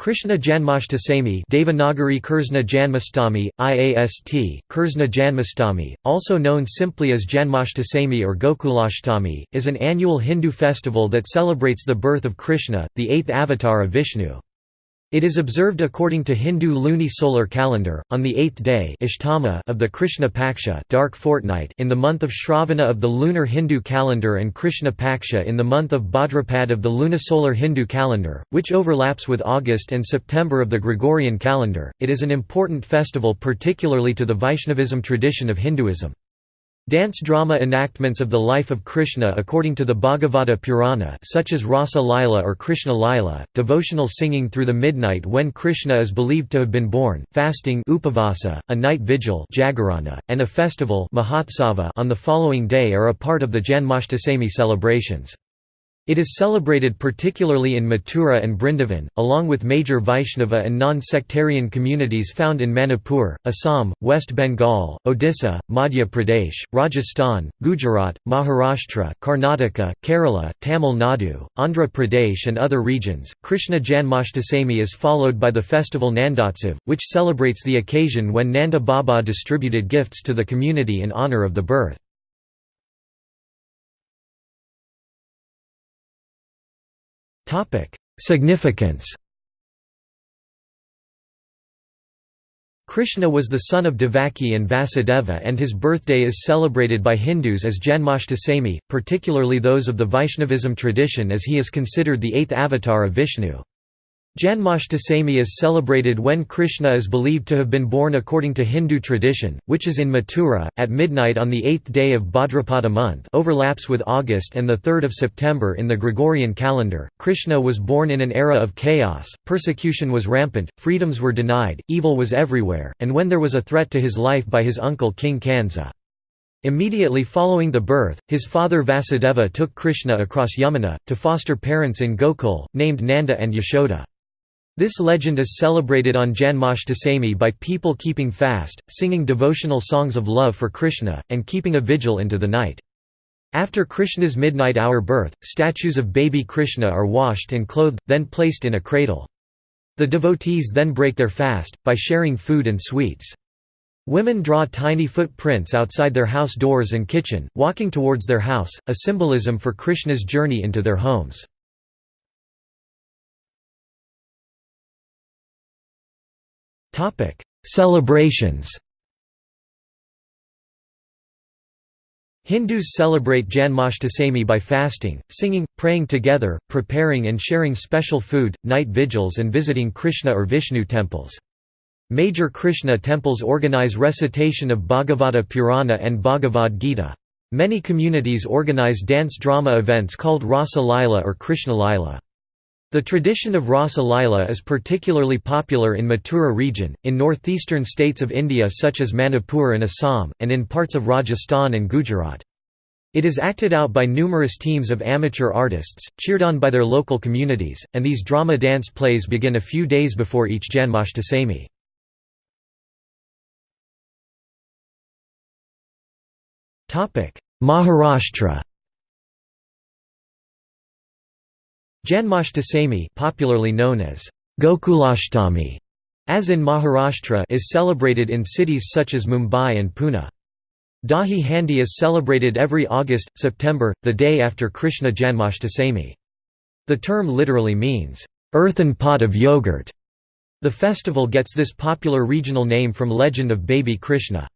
Krishna Janmashtami Devanagari Kursna Janmastami, IAST, Kursna Janmastami, also known simply as Janmashtami or Gokulashtami, is an annual Hindu festival that celebrates the birth of Krishna, the eighth avatar of Vishnu. It is observed according to Hindu luni-solar calendar, on the eighth day of the Krishna Paksha dark fortnight in the month of Shravana of the lunar Hindu calendar and Krishna Paksha in the month of Bhadrapad of the lunisolar Hindu calendar, which overlaps with August and September of the Gregorian calendar. It is an important festival particularly to the Vaishnavism tradition of Hinduism. Dance drama enactments of the life of Krishna according to the Bhagavata Purana such as Rasa Lila or Krishna Lila, devotional singing through the midnight when Krishna is believed to have been born, fasting upavasa, a night vigil and a festival on the following day are a part of the Janmashtami celebrations. It is celebrated particularly in Mathura and Brindavan, along with major Vaishnava and non-sectarian communities found in Manipur, Assam, West Bengal, Odisha, Madhya Pradesh, Rajasthan, Gujarat, Maharashtra, Karnataka, Kerala, Tamil Nadu, Andhra Pradesh and other regions. Krishna Janmashtami is followed by the festival Nandotsav, which celebrates the occasion when Nanda Baba distributed gifts to the community in honor of the birth. Significance Krishna was the son of Devaki and Vasudeva and his birthday is celebrated by Hindus as Janmashtami, particularly those of the Vaishnavism tradition as he is considered the eighth avatar of Vishnu. Janmashtami is celebrated when Krishna is believed to have been born according to Hindu tradition, which is in Mathura, at midnight on the eighth day of Bhadrapada month overlaps with August and 3 September in the Gregorian calendar. Krishna was born in an era of chaos, persecution was rampant, freedoms were denied, evil was everywhere, and when there was a threat to his life by his uncle King Kansa. Immediately following the birth, his father Vasudeva took Krishna across Yamuna, to foster parents in Gokul, named Nanda and Yashoda. This legend is celebrated on Janmashtami by people keeping fast, singing devotional songs of love for Krishna, and keeping a vigil into the night. After Krishna's midnight hour birth, statues of baby Krishna are washed and clothed, then placed in a cradle. The devotees then break their fast, by sharing food and sweets. Women draw tiny footprints outside their house doors and kitchen, walking towards their house, a symbolism for Krishna's journey into their homes. Topic: Celebrations. Hindus celebrate Janmashtami by fasting, singing, praying together, preparing and sharing special food, night vigils and visiting Krishna or Vishnu temples. Major Krishna temples organize recitation of Bhagavata Purana and Bhagavad Gita. Many communities organize dance drama events called Rasa Lila or Krishna Lila. The tradition of Rasa Lila is particularly popular in Mathura region, in northeastern states of India such as Manipur and Assam, and in parts of Rajasthan and Gujarat. It is acted out by numerous teams of amateur artists, cheered on by their local communities, and these drama dance plays begin a few days before each Janmashtami. Maharashtra Janmashtami popularly known as Gokulashtami, as in Maharashtra is celebrated in cities such as Mumbai and Pune. Dahi Handi is celebrated every August, September, the day after Krishna Janmashtami. The term literally means, "...earthen pot of yogurt". The festival gets this popular regional name from legend of baby Krishna.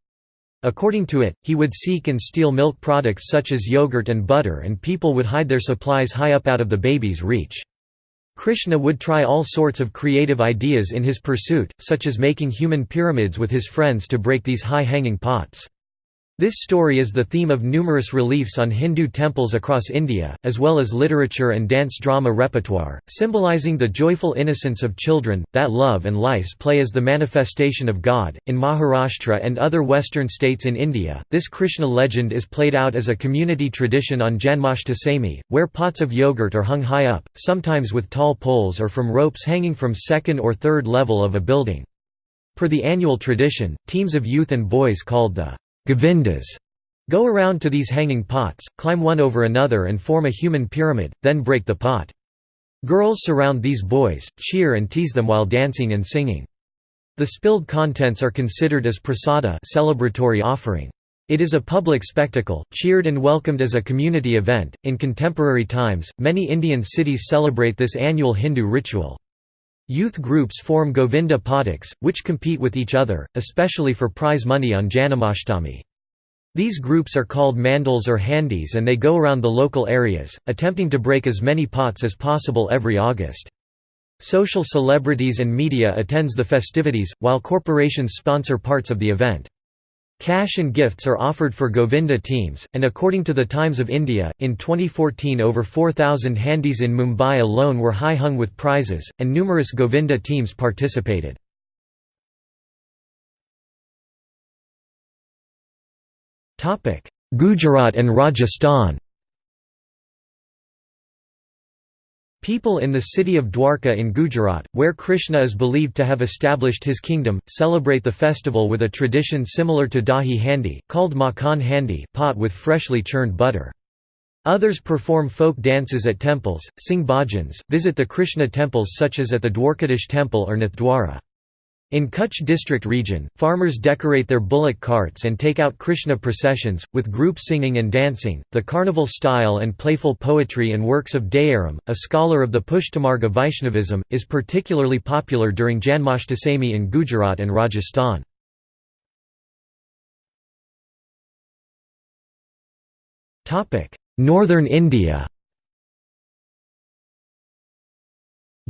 According to it, he would seek and steal milk products such as yogurt and butter and people would hide their supplies high up out of the baby's reach. Krishna would try all sorts of creative ideas in his pursuit, such as making human pyramids with his friends to break these high-hanging pots. This story is the theme of numerous reliefs on Hindu temples across India, as well as literature and dance drama repertoire, symbolizing the joyful innocence of children, that love and life's play is the manifestation of God. In Maharashtra and other western states in India, this Krishna legend is played out as a community tradition on Janmashtami, where pots of yogurt are hung high up, sometimes with tall poles or from ropes hanging from second or third level of a building. Per the annual tradition, teams of youth and boys called the Govindas go around to these hanging pots, climb one over another and form a human pyramid, then break the pot. Girls surround these boys, cheer and tease them while dancing and singing. The spilled contents are considered as prasada celebratory offering. It is a public spectacle, cheered and welcomed as a community event. In contemporary times, many Indian cities celebrate this annual Hindu ritual. Youth groups form Govinda Padaks, which compete with each other, especially for prize money on Janmashtami. These groups are called mandals or handis and they go around the local areas, attempting to break as many pots as possible every August. Social celebrities and media attends the festivities, while corporations sponsor parts of the event. Cash and gifts are offered for Govinda teams, and according to the Times of India, in 2014 over 4,000 handis in Mumbai alone were high hung with prizes, and numerous Govinda teams participated. Gujarat and Rajasthan People in the city of Dwarka in Gujarat, where Krishna is believed to have established his kingdom, celebrate the festival with a tradition similar to dahi handi, called makhan handi pot with freshly churned butter. Others perform folk dances at temples, sing bhajans, visit the Krishna temples such as at the Dwarkadish temple or Nathdwara. In Kutch district region, farmers decorate their bullock carts and take out Krishna processions, with group singing and dancing. The carnival style and playful poetry and works of Dayaram, a scholar of the Pushtimarga Vaishnavism, is particularly popular during Janmashtami in Gujarat and Rajasthan. Northern India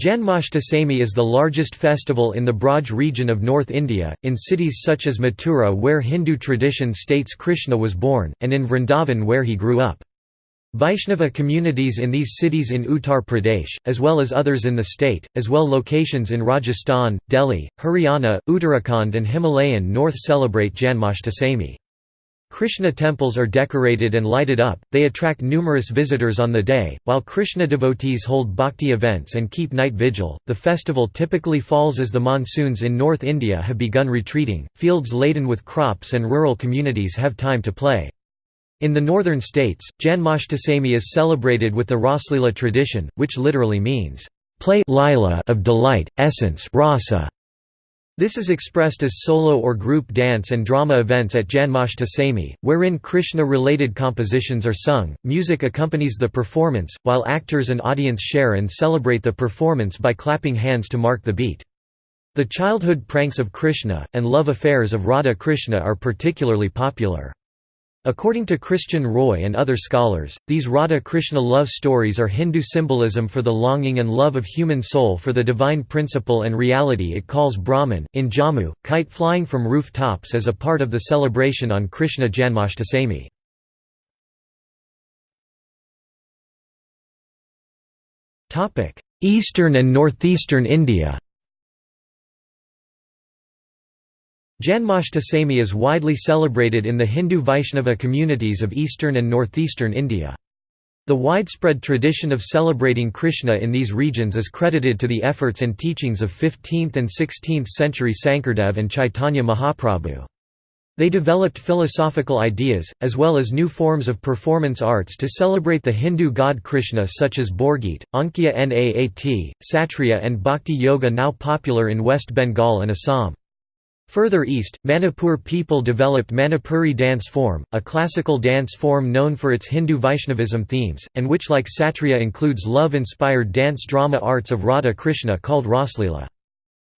Janmashtami is the largest festival in the Braj region of North India, in cities such as Mathura where Hindu tradition states Krishna was born, and in Vrindavan where he grew up. Vaishnava communities in these cities in Uttar Pradesh, as well as others in the state, as well locations in Rajasthan, Delhi, Haryana, Uttarakhand and Himalayan North celebrate Janmashtami. Krishna temples are decorated and lighted up, they attract numerous visitors on the day, while Krishna devotees hold bhakti events and keep night vigil. The festival typically falls as the monsoons in North India have begun retreating, fields laden with crops and rural communities have time to play. In the northern states, Janmashtami is celebrated with the Raslila tradition, which literally means, play lila of delight, essence rasa, this is expressed as solo or group dance and drama events at Janmashtami, wherein Krishna-related compositions are sung, music accompanies the performance, while actors and audience share and celebrate the performance by clapping hands to mark the beat. The childhood pranks of Krishna, and love affairs of Radha Krishna are particularly popular. According to Christian Roy and other scholars, these Radha Krishna love stories are Hindu symbolism for the longing and love of human soul for the divine principle and reality it calls Brahman. In Jammu, kite flying from roof tops as a part of the celebration on Krishna Janmashtami. Eastern and northeastern India Janmashtami is widely celebrated in the Hindu Vaishnava communities of eastern and northeastern India. The widespread tradition of celebrating Krishna in these regions is credited to the efforts and teachings of 15th and 16th century Sankardev and Chaitanya Mahaprabhu. They developed philosophical ideas, as well as new forms of performance arts to celebrate the Hindu god Krishna such as Borgit, Ankya Naat, Satriya and Bhakti Yoga now popular in West Bengal and Assam. Further east, Manipur people developed Manipuri dance form, a classical dance form known for its Hindu Vaishnavism themes, and which like Satriya includes love-inspired dance drama arts of Radha Krishna called Raslila.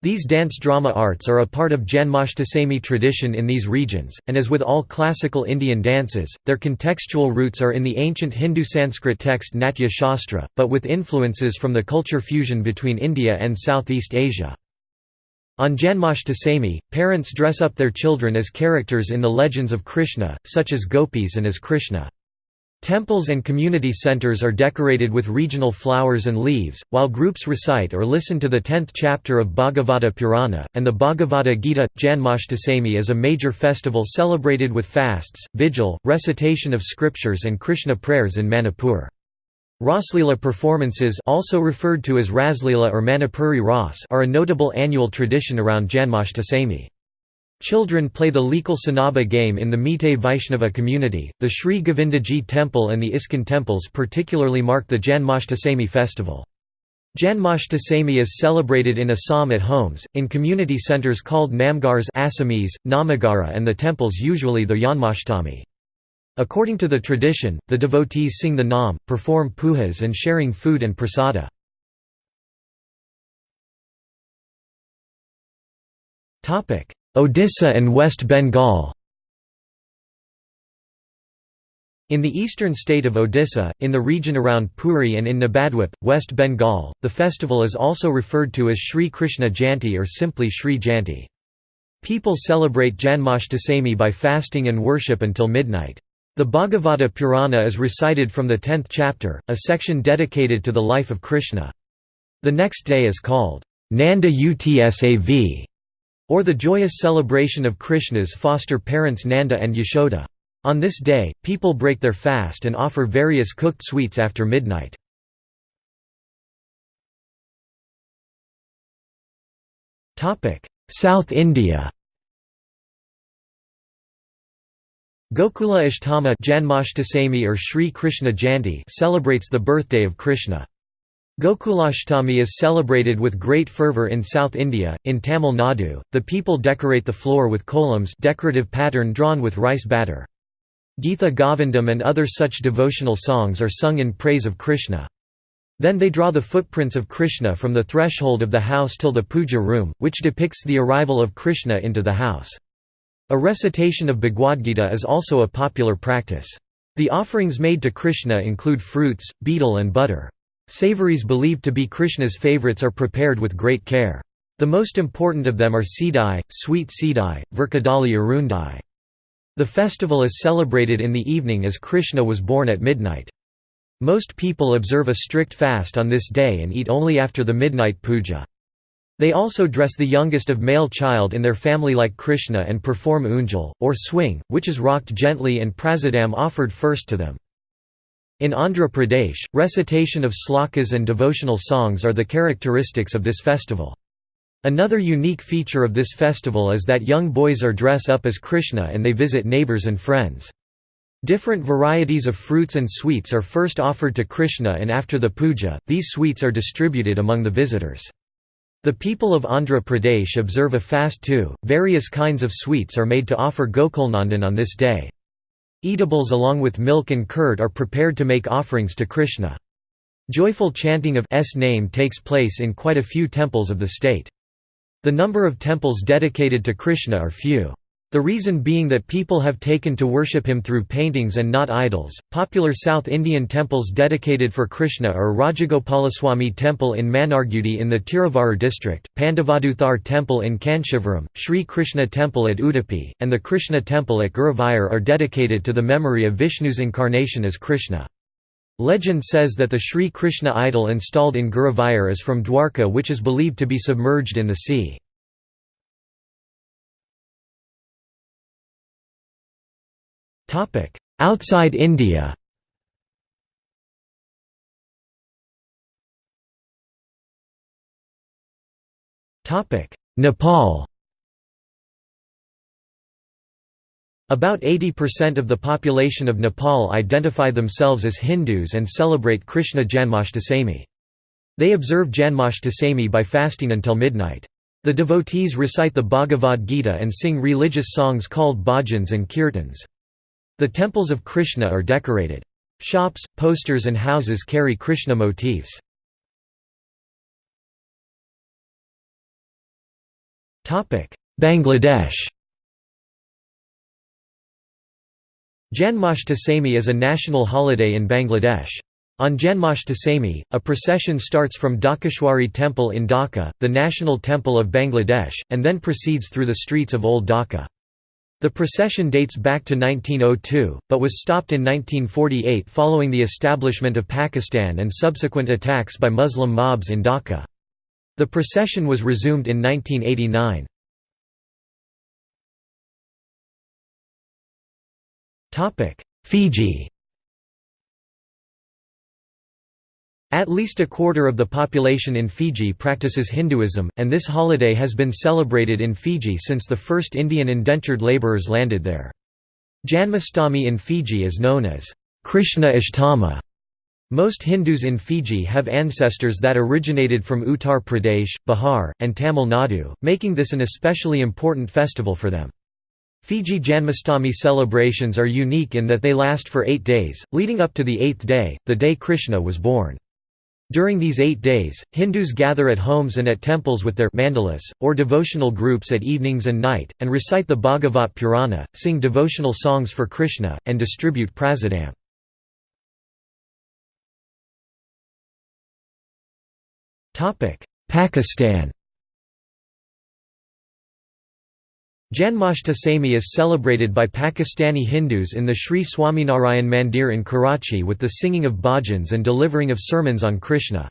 These dance drama arts are a part of Janmashtami tradition in these regions, and as with all classical Indian dances, their contextual roots are in the ancient Hindu Sanskrit text Natya Shastra, but with influences from the culture fusion between India and Southeast Asia. On Janmashtami, parents dress up their children as characters in the legends of Krishna, such as gopis and as Krishna. Temples and community centers are decorated with regional flowers and leaves, while groups recite or listen to the tenth chapter of Bhagavata Purana, and the Bhagavad Gita. Janmashtami is a major festival celebrated with fasts, vigil, recitation of scriptures and Krishna prayers in Manipur. Raslila performances also referred to as Raslila or Manipuri Ras are a notable annual tradition around Janmashtami. Children play the Lekal Sanaba game in the Meitei Vaishnava community. The Sri Govindaji temple and the ISKCON temples particularly mark the Janmashtami festival. Janmashtami is celebrated in Assam at homes, in community centers called namgars Assamese, Namagara and the temples usually the Janmashtami. According to the tradition, the devotees sing the nam, perform pujas and sharing food and prasada. Odisha and West Bengal In the eastern state of Odisha, in the region around Puri and in Nabadwip, West Bengal, the festival is also referred to as Sri Krishna Jayanti or simply Sri Jayanti. People celebrate Janmashtami by fasting and worship until midnight. The Bhagavata Purana is recited from the tenth chapter, a section dedicated to the life of Krishna. The next day is called Nanda Utsav, or the joyous celebration of Krishna's foster parents Nanda and Yashoda. On this day, people break their fast and offer various cooked sweets after midnight. South India Gokula Ashtama Janmashtami or Sri Krishna Jayanti celebrates the birthday of Krishna. Gokulashtami is celebrated with great fervour in South India. In Tamil Nadu, the people decorate the floor with kolams decorative pattern drawn with rice batter. Geetha Govindam and other such devotional songs are sung in praise of Krishna. Then they draw the footprints of Krishna from the threshold of the house till the puja room, which depicts the arrival of Krishna into the house. A recitation of Bhagavad Gita is also a popular practice. The offerings made to Krishna include fruits, betel and butter. Savories believed to be Krishna's favorites are prepared with great care. The most important of them are sidai, sweet sidai, virkadali arundai. The festival is celebrated in the evening as Krishna was born at midnight. Most people observe a strict fast on this day and eat only after the midnight puja. They also dress the youngest of male child in their family like Krishna and perform unjal, or swing, which is rocked gently and prasadam offered first to them. In Andhra Pradesh, recitation of slokas and devotional songs are the characteristics of this festival. Another unique feature of this festival is that young boys are dress up as Krishna and they visit neighbors and friends. Different varieties of fruits and sweets are first offered to Krishna and after the puja, these sweets are distributed among the visitors. The people of Andhra Pradesh observe a fast too. Various kinds of sweets are made to offer Gokulnandan on this day. Eatables along with milk and curd are prepared to make offerings to Krishna. Joyful chanting of S name takes place in quite a few temples of the state. The number of temples dedicated to Krishna are few. The reason being that people have taken to worship him through paintings and not idols. Popular South Indian temples dedicated for Krishna are Rajagopalaswamy Temple in Mannargudi in the Tiruvarur district, Pandavaduthar Temple in Kanchivaram, Sri Krishna Temple at Udupi, and the Krishna Temple at Guruvayur are dedicated to the memory of Vishnu's incarnation as Krishna. Legend says that the Sri Krishna idol installed in Guruvayur is from Dwarka which is believed to be submerged in the sea. Outside India Nepal About 80% of the population of Nepal identify themselves as Hindus and celebrate Krishna Janmashtami. They observe Janmashtami by fasting until midnight. The devotees recite the Bhagavad Gita and sing religious songs called bhajans and kirtans. The temples of Krishna are decorated. Shops, posters and houses carry Krishna motifs. Bangladesh Janmashtami is a national holiday in Bangladesh. On Janmashtami, a procession starts from Dhakeshwari Temple in Dhaka, the national temple of Bangladesh, and then proceeds through the streets of Old Dhaka. The procession dates back to 1902, but was stopped in 1948 following the establishment of Pakistan and subsequent attacks by Muslim mobs in Dhaka. The procession was resumed in 1989. Fiji At least a quarter of the population in Fiji practices Hinduism, and this holiday has been celebrated in Fiji since the first Indian indentured labourers landed there. Janmashtami in Fiji is known as Krishna Ashtama, Most Hindus in Fiji have ancestors that originated from Uttar Pradesh, Bihar, and Tamil Nadu, making this an especially important festival for them. Fiji Janmashtami celebrations are unique in that they last for eight days, leading up to the eighth day, the day Krishna was born. During these eight days, Hindus gather at homes and at temples with their mandalas, or devotional groups at evenings and night, and recite the Bhagavat Purana, sing devotional songs for Krishna, and distribute prasadam. Pakistan Janmashtami is celebrated by Pakistani Hindus in the Sri Swaminarayan Mandir in Karachi with the singing of bhajans and delivering of sermons on Krishna.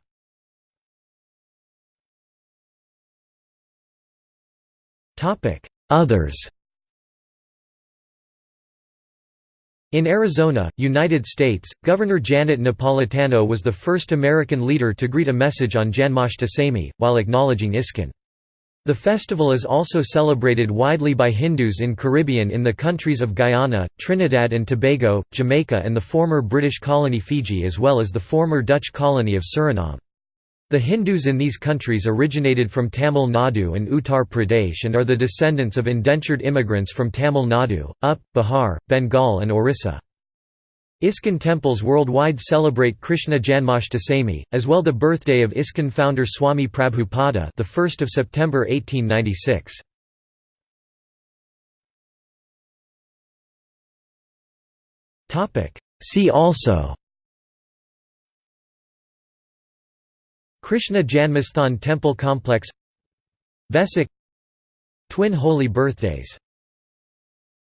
Others In Arizona, United States, Governor Janet Napolitano was the first American leader to greet a message on Janmashtami, while acknowledging ISKCON. The festival is also celebrated widely by Hindus in Caribbean in the countries of Guyana, Trinidad and Tobago, Jamaica and the former British colony Fiji as well as the former Dutch colony of Suriname. The Hindus in these countries originated from Tamil Nadu and Uttar Pradesh and are the descendants of indentured immigrants from Tamil Nadu, UP, Bihar, Bengal and Orissa. ISKCON temples worldwide celebrate Krishna Janmashtami, as well the birthday of ISKCON founder Swami Prabhupada the 1st of September 1896. See also. Krishna Janmasthan Temple Complex. Vesak Twin Holy Birthdays